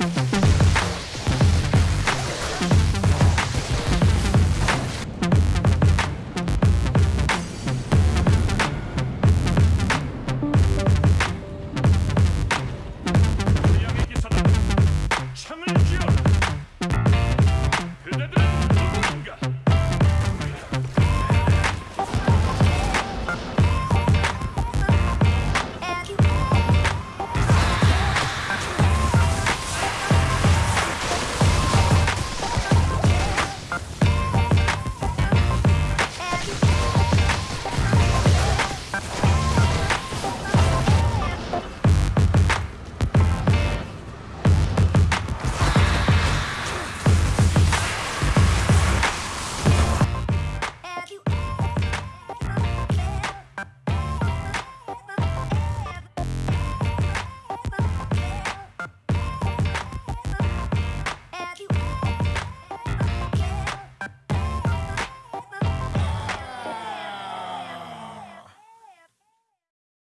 Mm-hmm.